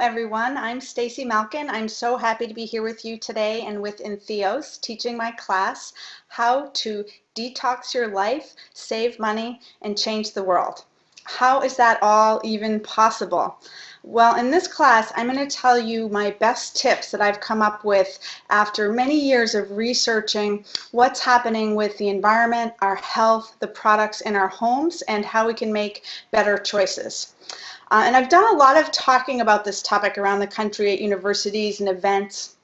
Everyone, I'm Stacy Malkin. I'm so happy to be here with you today and with Entheos teaching my class how to detox your life, save money, and change the world. How is that all even possible? Well, in this class, I'm going to tell you my best tips that I've come up with after many years of researching what's happening with the environment, our health, the products in our homes, and how we can make better choices. Uh, and I've done a lot of talking about this topic around the country at universities and events.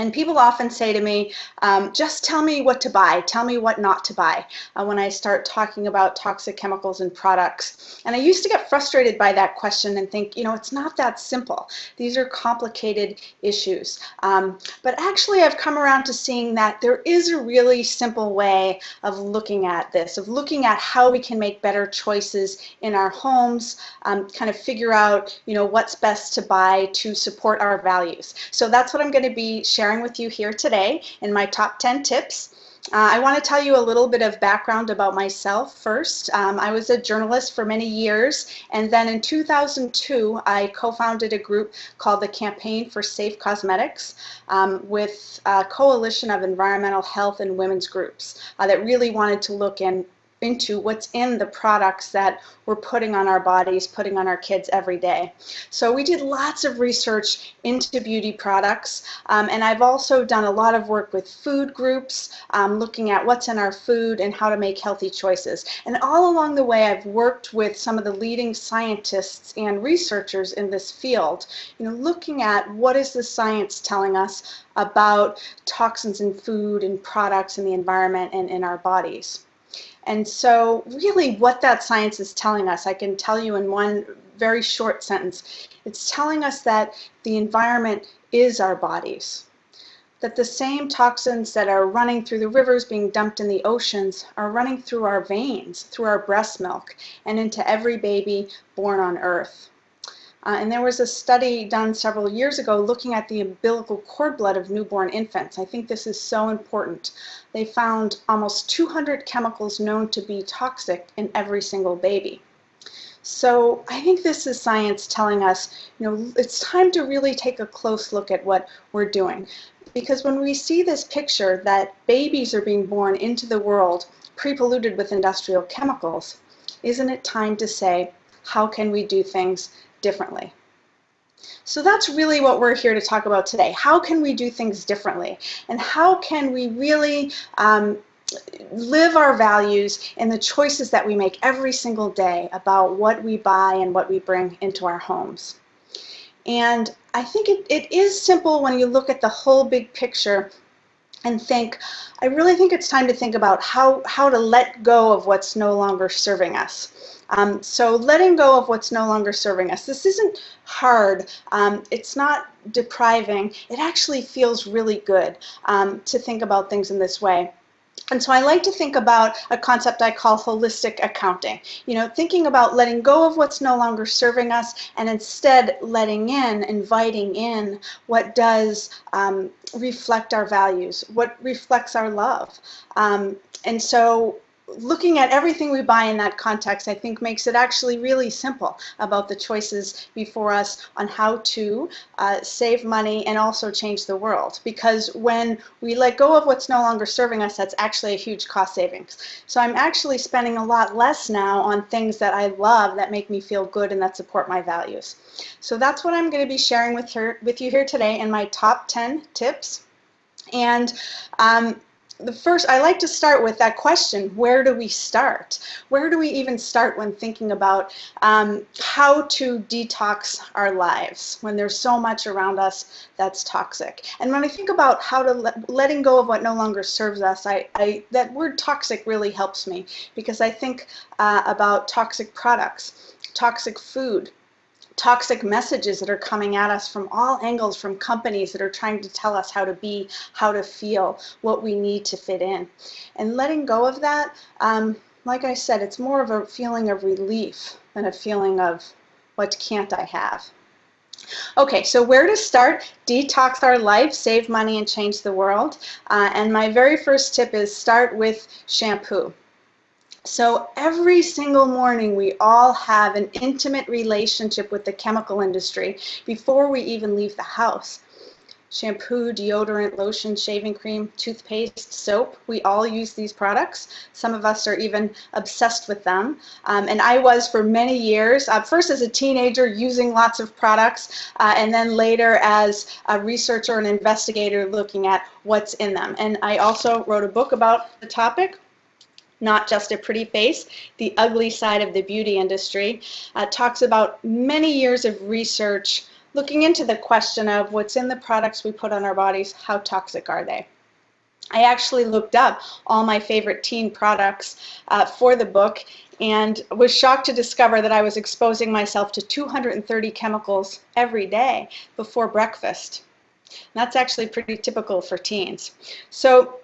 And people often say to me, um, just tell me what to buy, tell me what not to buy uh, when I start talking about toxic chemicals and products. And I used to get frustrated by that question and think, you know, it's not that simple. These are complicated issues. Um, but actually I've come around to seeing that there is a really simple way of looking at this, of looking at how we can make better choices in our homes, um, kind of figure out, you know, what's best to buy to support our values. So that's what I'm going to be sharing sharing with you here today in my top 10 tips. Uh, I want to tell you a little bit of background about myself first. Um, I was a journalist for many years and then in 2002 I co-founded a group called the Campaign for Safe Cosmetics um, with a coalition of environmental health and women's groups uh, that really wanted to look in into what's in the products that we're putting on our bodies, putting on our kids every day. So we did lots of research into beauty products um, and I've also done a lot of work with food groups um, looking at what's in our food and how to make healthy choices. And all along the way I've worked with some of the leading scientists and researchers in this field, you know, looking at what is the science telling us about toxins in food and products in the environment and in our bodies. And so really what that science is telling us, I can tell you in one very short sentence, it's telling us that the environment is our bodies. That the same toxins that are running through the rivers, being dumped in the oceans, are running through our veins, through our breast milk, and into every baby born on earth. Uh, and there was a study done several years ago looking at the umbilical cord blood of newborn infants. I think this is so important. They found almost 200 chemicals known to be toxic in every single baby. So I think this is science telling us, you know, it's time to really take a close look at what we're doing. Because when we see this picture that babies are being born into the world pre-polluted with industrial chemicals, isn't it time to say, how can we do things differently. So that's really what we're here to talk about today. How can we do things differently? And how can we really um, live our values in the choices that we make every single day about what we buy and what we bring into our homes? And I think it, it is simple when you look at the whole big picture and think, I really think it's time to think about how, how to let go of what's no longer serving us. Um, so letting go of what's no longer serving us. This isn't hard. Um, it's not depriving. It actually feels really good um, to think about things in this way. And so I like to think about a concept I call holistic accounting. You know, thinking about letting go of what's no longer serving us and instead letting in, inviting in what does um, reflect our values, what reflects our love. Um, and so looking at everything we buy in that context, I think makes it actually really simple about the choices before us on how to uh, save money and also change the world. Because when we let go of what's no longer serving us, that's actually a huge cost savings. So I'm actually spending a lot less now on things that I love that make me feel good and that support my values. So that's what I'm going to be sharing with, her, with you here today in my top 10 tips. And um, the first, I like to start with that question, where do we start? Where do we even start when thinking about um, how to detox our lives when there's so much around us that's toxic? And when I think about how to let, letting go of what no longer serves us, I, I, that word toxic really helps me because I think uh, about toxic products, toxic food, toxic messages that are coming at us from all angles from companies that are trying to tell us how to be, how to feel, what we need to fit in. And letting go of that, um, like I said, it's more of a feeling of relief than a feeling of what can't I have. Okay, so where to start? Detox our life, save money, and change the world. Uh, and my very first tip is start with shampoo. So every single morning we all have an intimate relationship with the chemical industry before we even leave the house. Shampoo, deodorant, lotion, shaving cream, toothpaste, soap, we all use these products. Some of us are even obsessed with them. Um, and I was for many years, uh, first as a teenager using lots of products, uh, and then later as a researcher and investigator looking at what's in them. And I also wrote a book about the topic not just a pretty face, the ugly side of the beauty industry, uh, talks about many years of research looking into the question of what's in the products we put on our bodies, how toxic are they? I actually looked up all my favorite teen products uh, for the book and was shocked to discover that I was exposing myself to 230 chemicals every day before breakfast. And that's actually pretty typical for teens. So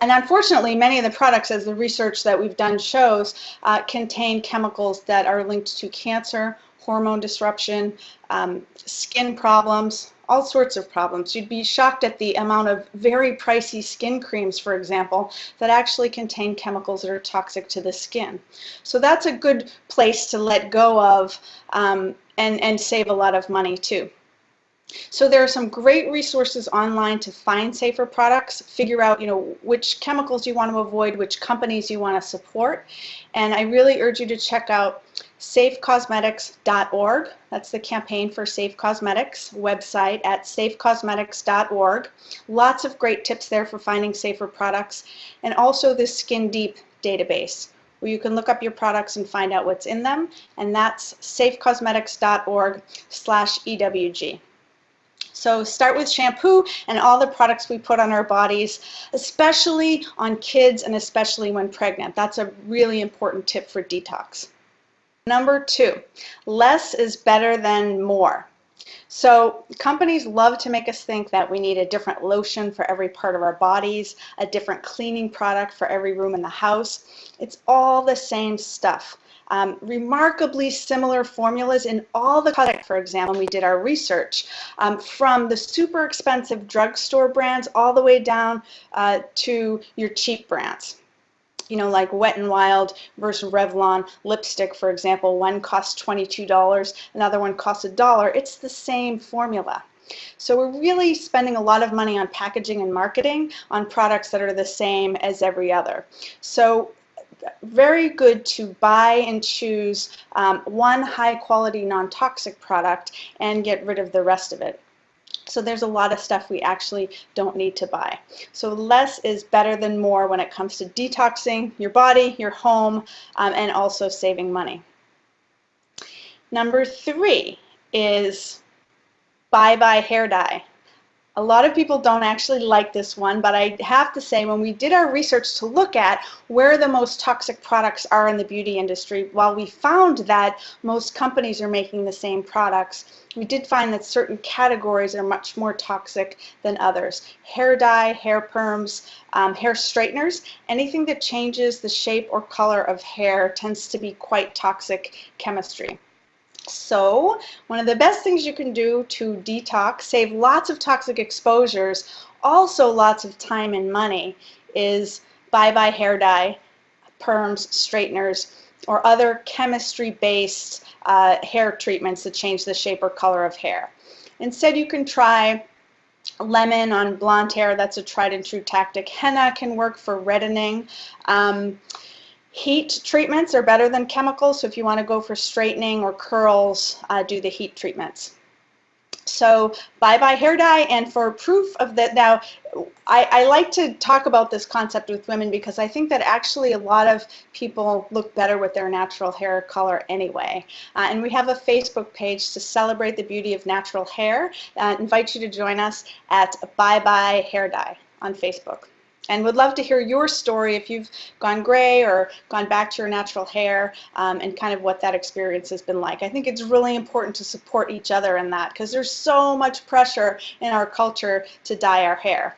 and unfortunately, many of the products, as the research that we've done shows, uh, contain chemicals that are linked to cancer, hormone disruption, um, skin problems, all sorts of problems. You'd be shocked at the amount of very pricey skin creams, for example, that actually contain chemicals that are toxic to the skin. So that's a good place to let go of um, and, and save a lot of money too. So there are some great resources online to find safer products, figure out you know which chemicals you want to avoid, which companies you want to support, and I really urge you to check out safecosmetics.org. That's the campaign for Safe Cosmetics website at safecosmetics.org. Lots of great tips there for finding safer products, and also the Skin Deep database where you can look up your products and find out what's in them, and that's safecosmetics.org slash EWG. So start with shampoo and all the products we put on our bodies, especially on kids and especially when pregnant. That's a really important tip for detox. Number two, less is better than more. So companies love to make us think that we need a different lotion for every part of our bodies, a different cleaning product for every room in the house. It's all the same stuff um, remarkably similar formulas in all the products, for example, we did our research, um, from the super expensive drugstore brands all the way down uh, to your cheap brands you know, like Wet n Wild versus Revlon lipstick, for example, one costs $22, another one costs a dollar. It's the same formula. So we're really spending a lot of money on packaging and marketing on products that are the same as every other. So very good to buy and choose um, one high quality non-toxic product and get rid of the rest of it. So there's a lot of stuff we actually don't need to buy. So less is better than more when it comes to detoxing your body, your home, um, and also saving money. Number three is bye-bye hair dye. A lot of people don't actually like this one, but I have to say when we did our research to look at where the most toxic products are in the beauty industry, while we found that most companies are making the same products, we did find that certain categories are much more toxic than others. Hair dye, hair perms, um, hair straighteners, anything that changes the shape or color of hair tends to be quite toxic chemistry. So one of the best things you can do to detox, save lots of toxic exposures, also lots of time and money, is bye-bye hair dye, perms, straighteners, or other chemistry-based uh, hair treatments that change the shape or color of hair. Instead, you can try lemon on blonde hair. That's a tried and true tactic. Henna can work for reddening. Um, Heat treatments are better than chemicals, so if you want to go for straightening or curls, uh, do the heat treatments. So bye-bye hair dye, and for proof of that, now I, I, like to talk about this concept with women because I think that actually a lot of people look better with their natural hair color anyway. Uh, and we have a Facebook page to celebrate the beauty of natural hair. Uh, invite you to join us at Bye Bye Hair Dye on Facebook and would love to hear your story if you've gone gray or gone back to your natural hair um, and kind of what that experience has been like. I think it's really important to support each other in that because there's so much pressure in our culture to dye our hair.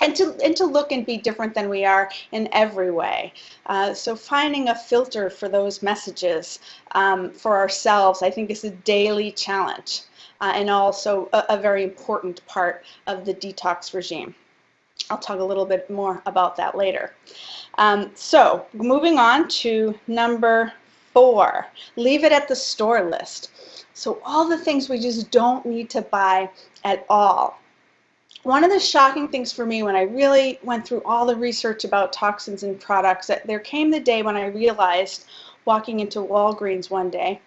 And to, and to look and be different than we are in every way. Uh, so finding a filter for those messages um, for ourselves I think is a daily challenge uh, and also a, a very important part of the detox regime. I'll talk a little bit more about that later. Um, so moving on to number four, leave it at the store list. So all the things we just don't need to buy at all. One of the shocking things for me when I really went through all the research about toxins in products, that there came the day when I realized walking into Walgreens one day,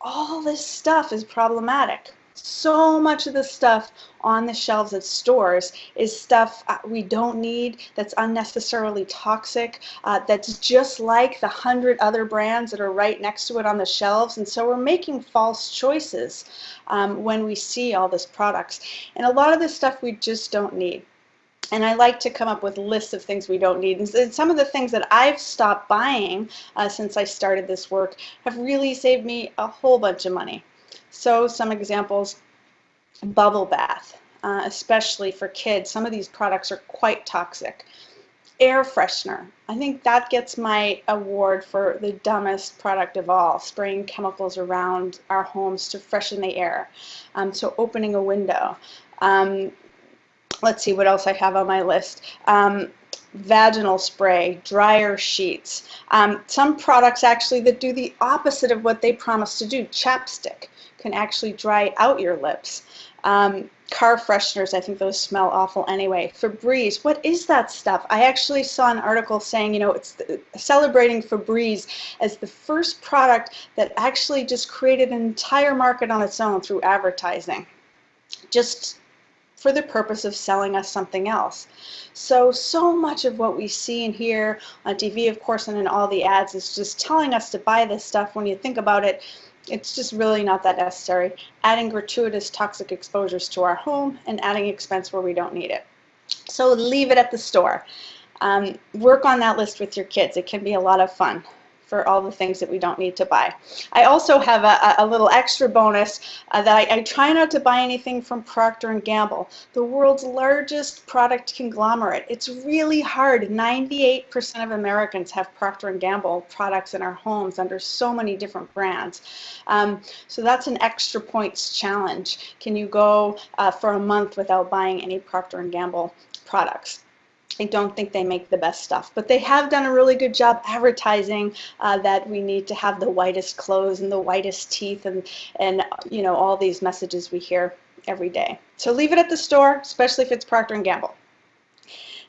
all this stuff is problematic so much of the stuff on the shelves at stores is stuff uh, we don't need, that's unnecessarily toxic, uh, that's just like the hundred other brands that are right next to it on the shelves. And so we're making false choices um, when we see all this products. And a lot of this stuff we just don't need. And I like to come up with lists of things we don't need. And some of the things that I've stopped buying uh, since I started this work have really saved me a whole bunch of money. So some examples, bubble bath, uh, especially for kids. Some of these products are quite toxic. Air freshener. I think that gets my award for the dumbest product of all, spraying chemicals around our homes to freshen the air. Um, so opening a window. Um, let's see what else I have on my list. Um, vaginal spray, dryer sheets. Um, some products actually that do the opposite of what they promise to do, chapstick can actually dry out your lips. Um, car fresheners, I think those smell awful anyway. Febreze, what is that stuff? I actually saw an article saying, you know, it's the, celebrating Febreze as the first product that actually just created an entire market on its own through advertising. Just for the purpose of selling us something else. So, so much of what we see and hear on TV, of course, and in all the ads is just telling us to buy this stuff. When you think about it, it's just really not that necessary. Adding gratuitous toxic exposures to our home and adding expense where we don't need it. So leave it at the store. Um, work on that list with your kids. It can be a lot of fun for all the things that we don't need to buy. I also have a, a little extra bonus uh, that I, I, try not to buy anything from Procter & Gamble, the world's largest product conglomerate. It's really hard. 98% of Americans have Procter & Gamble products in our homes under so many different brands. Um, so that's an extra points challenge. Can you go uh, for a month without buying any Procter & Gamble products? I don't think they make the best stuff, but they have done a really good job advertising uh, that we need to have the whitest clothes and the whitest teeth and, and you know, all these messages we hear every day. So leave it at the store, especially if it's Procter & Gamble.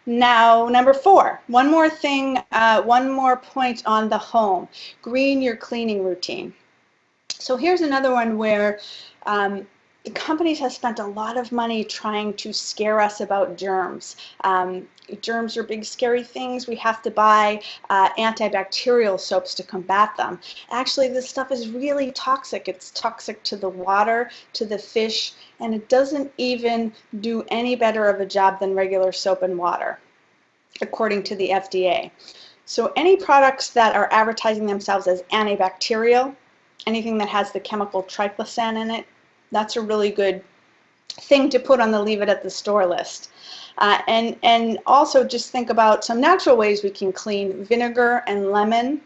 Now, number four, one more thing, uh, one more point on the home. Green your cleaning routine. So here's another one where um, companies have spent a lot of money trying to scare us about germs. Um, germs are big scary things. We have to buy uh, antibacterial soaps to combat them. Actually, this stuff is really toxic. It's toxic to the water, to the fish, and it doesn't even do any better of a job than regular soap and water, according to the FDA. So any products that are advertising themselves as antibacterial, anything that has the chemical triclosan in it, that's a really good thing to put on the leave it at the store list. Uh, and, and also just think about some natural ways we can clean. Vinegar and lemon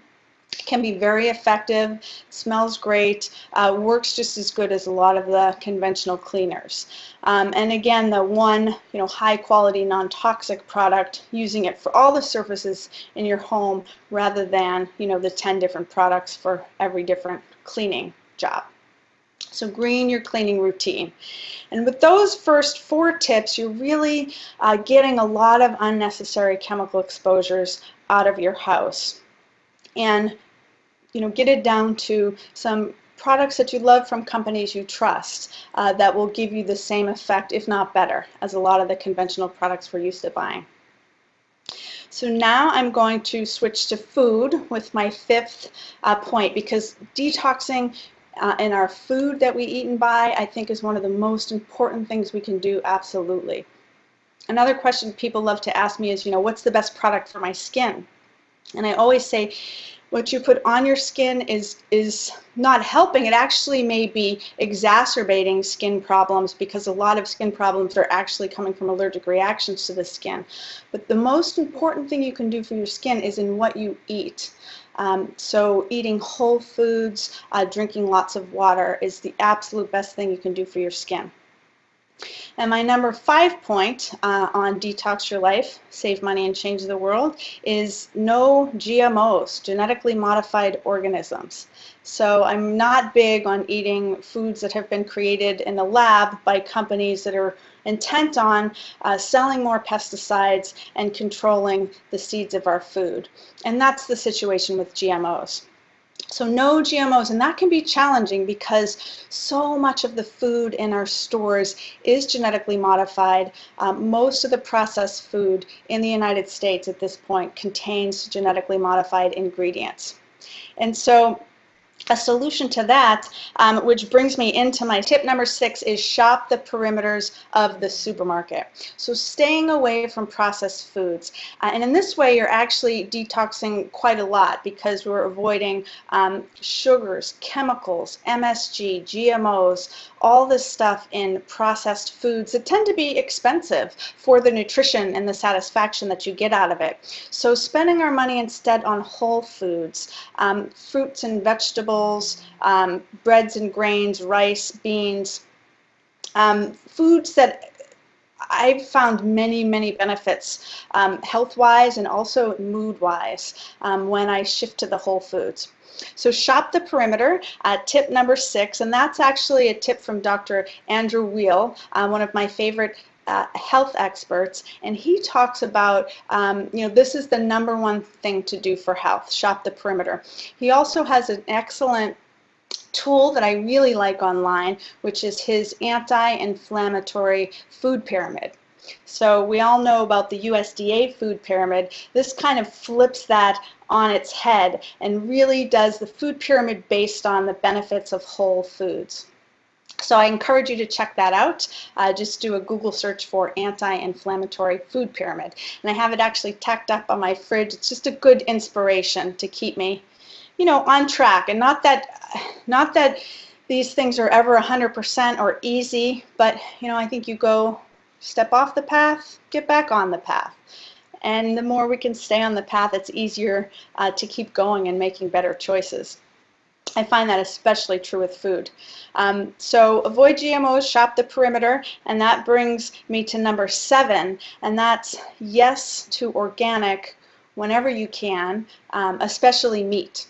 can be very effective, smells great, uh, works just as good as a lot of the conventional cleaners. Um, and again, the one you know high quality non-toxic product, using it for all the surfaces in your home rather than you know the 10 different products for every different cleaning job. So green your cleaning routine. And with those first four tips, you're really uh, getting a lot of unnecessary chemical exposures out of your house. And you know, get it down to some products that you love from companies you trust uh, that will give you the same effect, if not better, as a lot of the conventional products we're used to buying. So now I'm going to switch to food with my fifth uh, point because detoxing uh, and our food that we eat and buy, I think is one of the most important things we can do, absolutely. Another question people love to ask me is, you know, what's the best product for my skin? And I always say, what you put on your skin is is not helping. It actually may be exacerbating skin problems because a lot of skin problems are actually coming from allergic reactions to the skin. But the most important thing you can do for your skin is in what you eat. Um, so eating whole foods, uh, drinking lots of water is the absolute best thing you can do for your skin. And my number five point uh, on Detox Your Life, Save Money and Change the World is no GMOs, genetically modified organisms. So I'm not big on eating foods that have been created in the lab by companies that are intent on uh, selling more pesticides and controlling the seeds of our food. And that's the situation with GMOs. So no GMOs, and that can be challenging because so much of the food in our stores is genetically modified. Um, most of the processed food in the United States at this point contains genetically modified ingredients. And so a solution to that, um, which brings me into my tip number six, is shop the perimeters of the supermarket. So staying away from processed foods. Uh, and in this way, you're actually detoxing quite a lot because we're avoiding um, sugars, chemicals, MSG, GMOs, all this stuff in processed foods that tend to be expensive for the nutrition and the satisfaction that you get out of it. So spending our money instead on whole foods, um, fruits and vegetables, um, breads and grains, rice, beans, um, foods that I've found many, many benefits um, health-wise and also mood-wise um, when I shift to the whole foods. So shop the perimeter, tip number six, and that's actually a tip from Dr. Andrew Weil, uh, one of my favorite uh, health experts, and he talks about, um, you know, this is the number one thing to do for health, shop the perimeter. He also has an excellent tool that I really like online, which is his anti-inflammatory food pyramid. So we all know about the USDA food pyramid. This kind of flips that on its head and really does the food pyramid based on the benefits of whole foods. So I encourage you to check that out. Uh, just do a Google search for anti-inflammatory food pyramid. And I have it actually tacked up on my fridge. It's just a good inspiration to keep me, you know, on track. And not that, not that these things are ever 100% or easy, but, you know, I think you go step off the path, get back on the path. And the more we can stay on the path, it's easier uh, to keep going and making better choices. I find that especially true with food. Um, so avoid GMOs, shop the perimeter, and that brings me to number seven, and that's yes to organic whenever you can, um, especially meat.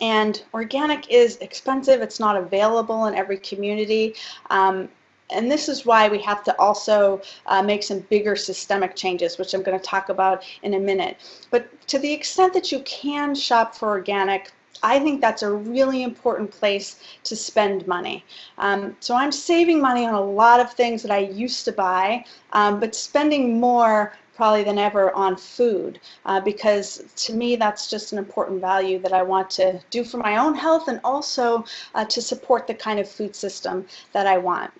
And organic is expensive, it's not available in every community. Um, and this is why we have to also uh, make some bigger systemic changes, which I'm going to talk about in a minute. But to the extent that you can shop for organic, I think that's a really important place to spend money. Um, so I'm saving money on a lot of things that I used to buy, um, but spending more probably than ever on food uh, because to me that's just an important value that I want to do for my own health and also uh, to support the kind of food system that I want.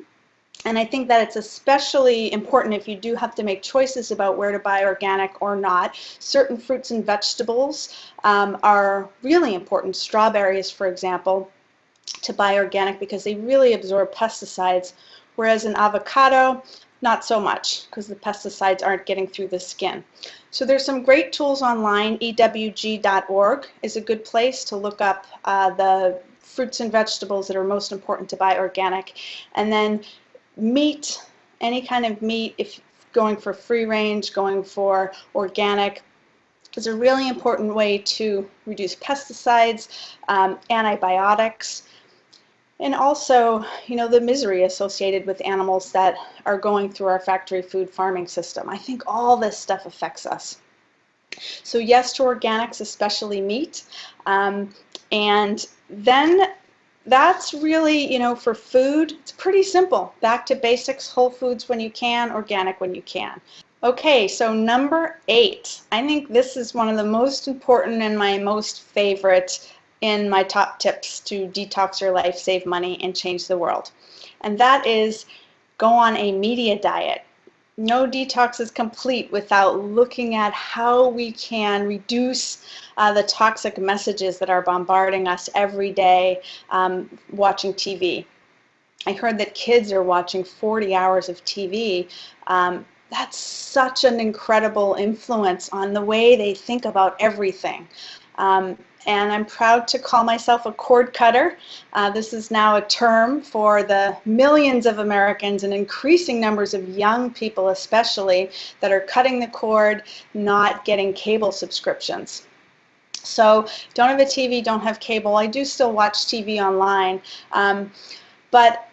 And I think that it's especially important if you do have to make choices about where to buy organic or not. Certain fruits and vegetables um, are really important. Strawberries, for example, to buy organic because they really absorb pesticides, whereas an avocado, not so much because the pesticides aren't getting through the skin. So there's some great tools online. EWG.org is a good place to look up uh, the fruits and vegetables that are most important to buy organic. And then meat, any kind of meat, if going for free range, going for organic, is a really important way to reduce pesticides, um, antibiotics, and also, you know, the misery associated with animals that are going through our factory food farming system. I think all this stuff affects us. So yes to organics, especially meat. Um, and then that's really, you know, for food, it's pretty simple. Back to basics, whole foods when you can, organic when you can. Okay, so number eight. I think this is one of the most important and my most favorite in my top tips to detox your life, save money, and change the world. And that is go on a media diet no detox is complete without looking at how we can reduce uh, the toxic messages that are bombarding us every day um, watching TV. I heard that kids are watching 40 hours of TV. Um, that's such an incredible influence on the way they think about everything. Um, and I'm proud to call myself a cord cutter. Uh, this is now a term for the millions of Americans and increasing numbers of young people especially that are cutting the cord, not getting cable subscriptions. So don't have a TV, don't have cable. I do still watch TV online. Um, but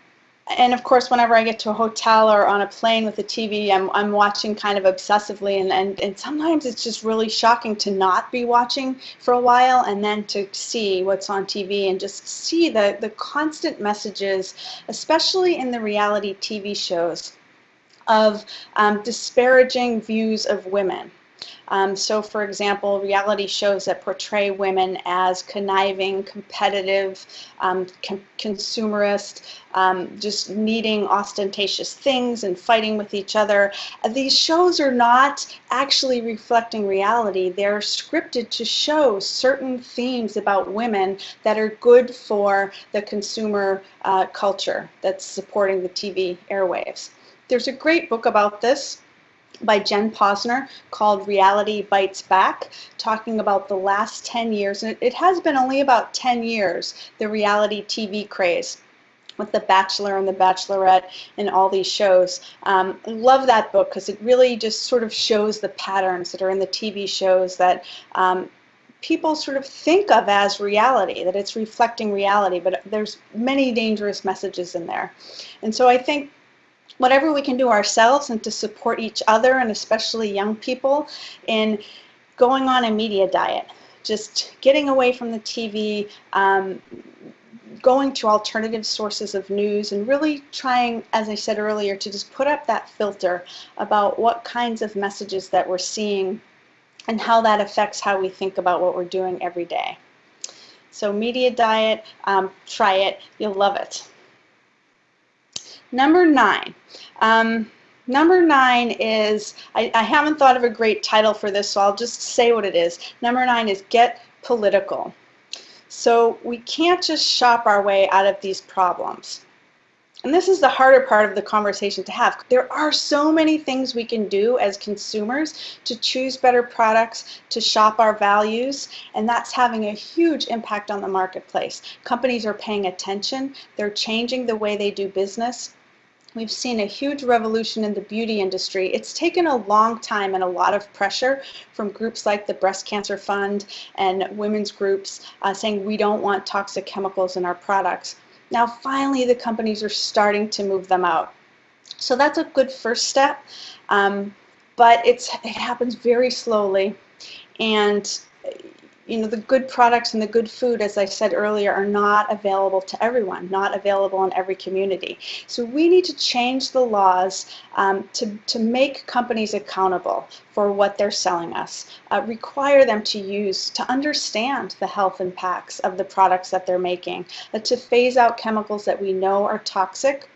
and of course, whenever I get to a hotel or on a plane with a TV, I'm, I'm watching kind of obsessively, and, and, and sometimes it's just really shocking to not be watching for a while and then to see what's on TV and just see the, the constant messages, especially in the reality TV shows, of um, disparaging views of women. Um, so for example, reality shows that portray women as conniving, competitive, um, consumerist, um, just needing ostentatious things and fighting with each other. Uh, these shows are not actually reflecting reality. They're scripted to show certain themes about women that are good for the consumer uh, culture that's supporting the TV airwaves. There's a great book about this by Jen Pozner called Reality Bites Back, talking about the last 10 years, and it has been only about 10 years, the reality TV craze with The Bachelor and The Bachelorette and all these shows. Um, love that book because it really just sort of shows the patterns that are in the TV shows that um, people sort of think of as reality, that it's reflecting reality, but there's many dangerous messages in there. And so I think whatever we can do ourselves and to support each other and especially young people in going on a media diet, just getting away from the TV, um, going to alternative sources of news and really trying, as I said earlier, to just put up that filter about what kinds of messages that we're seeing and how that affects how we think about what we're doing every day. So media diet, um, try it, you'll love it. Number nine. Um, number nine is, I, I haven't thought of a great title for this, so I'll just say what it is. Number nine is get political. So we can't just shop our way out of these problems. And this is the harder part of the conversation to have. There are so many things we can do as consumers to choose better products, to shop our values, and that's having a huge impact on the marketplace. Companies are paying attention, they're changing the way they do business, We've seen a huge revolution in the beauty industry. It's taken a long time and a lot of pressure from groups like the Breast Cancer Fund and women's groups uh, saying we don't want toxic chemicals in our products. Now finally the companies are starting to move them out. So that's a good first step, um, but it's, it happens very slowly and you know, the good products and the good food, as I said earlier, are not available to everyone, not available in every community. So we need to change the laws um, to, to make companies accountable for what they're selling us, uh, require them to use, to understand the health impacts of the products that they're making, uh, to phase out chemicals that we know are toxic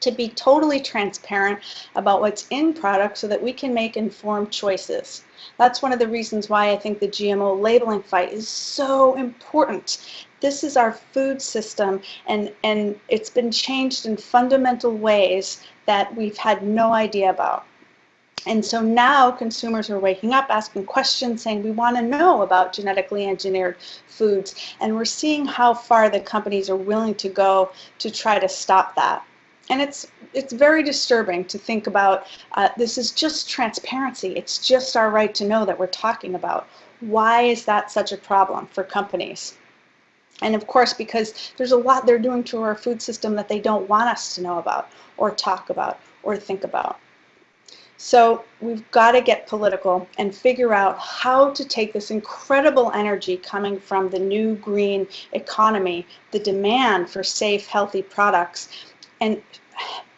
to be totally transparent about what's in products so that we can make informed choices. That's one of the reasons why I think the GMO labeling fight is so important. This is our food system and, and it's been changed in fundamental ways that we've had no idea about. And so now consumers are waking up asking questions saying we want to know about genetically engineered foods and we're seeing how far the companies are willing to go to try to stop that. And it's, it's very disturbing to think about uh, this is just transparency. It's just our right to know that we're talking about. Why is that such a problem for companies? And of course, because there's a lot they're doing to our food system that they don't want us to know about or talk about or think about. So we've got to get political and figure out how to take this incredible energy coming from the new green economy, the demand for safe, healthy products, and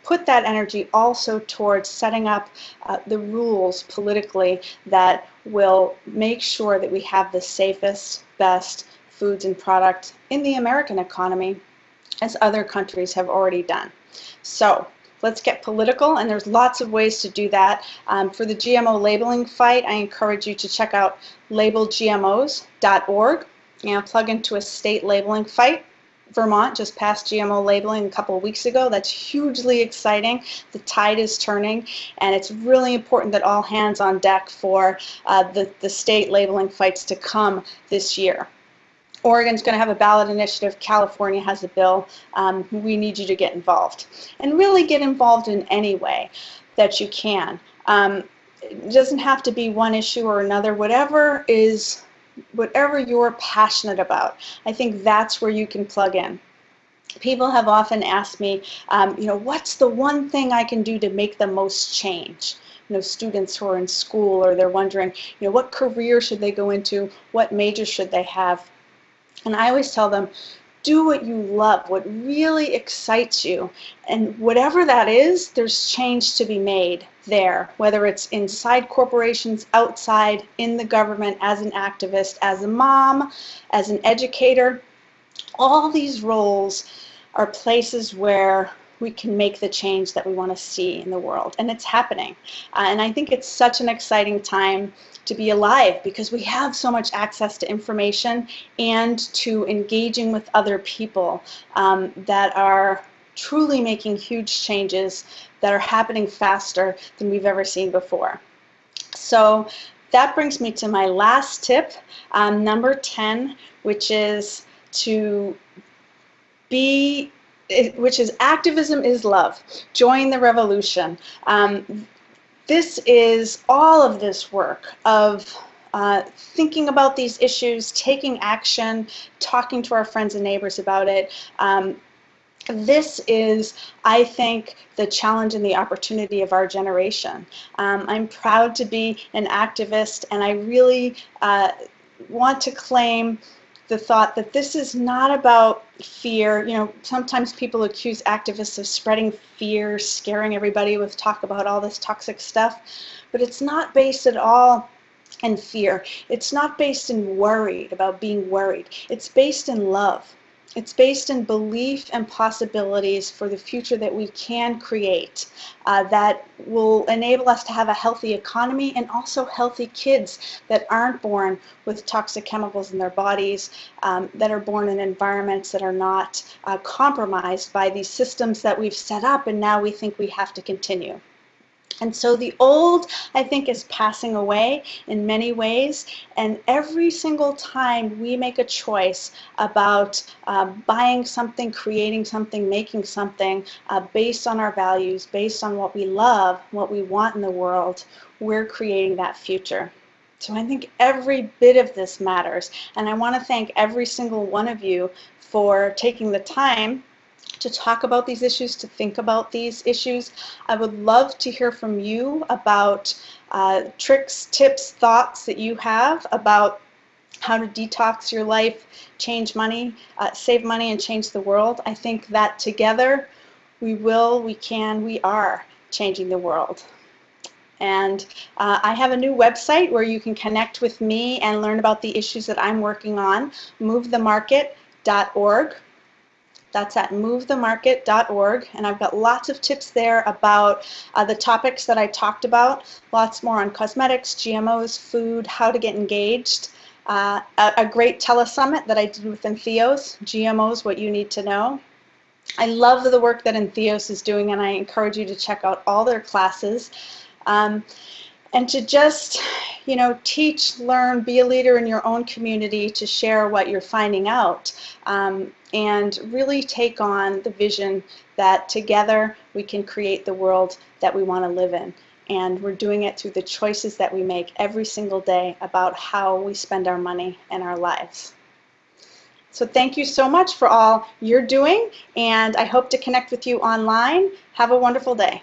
put that energy also towards setting up uh, the rules politically that will make sure that we have the safest, best foods and products in the American economy as other countries have already done. So let's get political and there's lots of ways to do that. Um, for the GMO labeling fight, I encourage you to check out labelgmos.org and plug into a state labeling fight Vermont just passed GMO labeling a couple of weeks ago. That's hugely exciting. The tide is turning, and it's really important that all hands on deck for uh, the, the state labeling fights to come this year. Oregon's going to have a ballot initiative. California has a bill. Um, we need you to get involved. And really get involved in any way that you can. Um, it doesn't have to be one issue or another. Whatever is, whatever you're passionate about, I think that's where you can plug in. People have often asked me, um, you know, what's the one thing I can do to make the most change? you know, students who are in school or they're wondering, you know, what career should they go into? What major should they have? And I always tell them, do what you love, what really excites you. And whatever that is, there's change to be made there, whether it's inside corporations, outside, in the government, as an activist, as a mom, as an educator. All these roles are places where we can make the change that we want to see in the world. And it's happening. Uh, and I think it's such an exciting time to be alive because we have so much access to information and to engaging with other people um, that are truly making huge changes that are happening faster than we've ever seen before. So that brings me to my last tip, um, number 10, which is to be which is activism is love. Join the revolution. Um, this is all of this work of uh, thinking about these issues, taking action, talking to our friends and neighbors about it. Um, this is, I think, the challenge and the opportunity of our generation. Um, I'm proud to be an activist and I really uh, want to claim the thought that this is not about fear. You know, sometimes people accuse activists of spreading fear, scaring everybody with talk about all this toxic stuff, but it's not based at all in fear. It's not based in worried about being worried. It's based in love. It's based in belief and possibilities for the future that we can create uh, that will enable us to have a healthy economy and also healthy kids that aren't born with toxic chemicals in their bodies, um, that are born in environments that are not uh, compromised by these systems that we've set up and now we think we have to continue. And so the old, I think, is passing away in many ways. And every single time we make a choice about uh, buying something, creating something, making something uh, based on our values, based on what we love, what we want in the world, we're creating that future. So I think every bit of this matters. And I want to thank every single one of you for taking the time to talk about these issues, to think about these issues. I would love to hear from you about uh, tricks, tips, thoughts that you have about how to detox your life, change money, uh, save money, and change the world. I think that together we will, we can, we are changing the world. And uh, I have a new website where you can connect with me and learn about the issues that I'm working on, movethemarket.org. That's at movethemarket.org, and I've got lots of tips there about uh, the topics that I talked about, lots more on cosmetics, GMOs, food, how to get engaged. Uh, a, a, great telesummit that I did with Entheos, GMOs, what you need to know. I love the work that Entheos is doing, and I encourage you to check out all their classes. Um, and to just, you know, teach, learn, be a leader in your own community to share what you're finding out um, and really take on the vision that together we can create the world that we want to live in. And we're doing it through the choices that we make every single day about how we spend our money and our lives. So thank you so much for all you're doing, and I hope to connect with you online. Have a wonderful day.